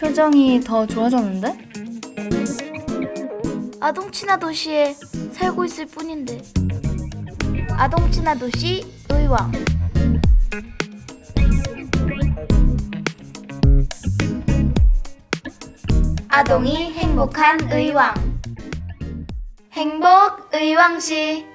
표정이 더 좋아졌는데? 아동 친화 도시에 살고 있을 뿐인데. 아동 친화 도시 의왕. 아동이 행복한 의왕. 행복 의왕시.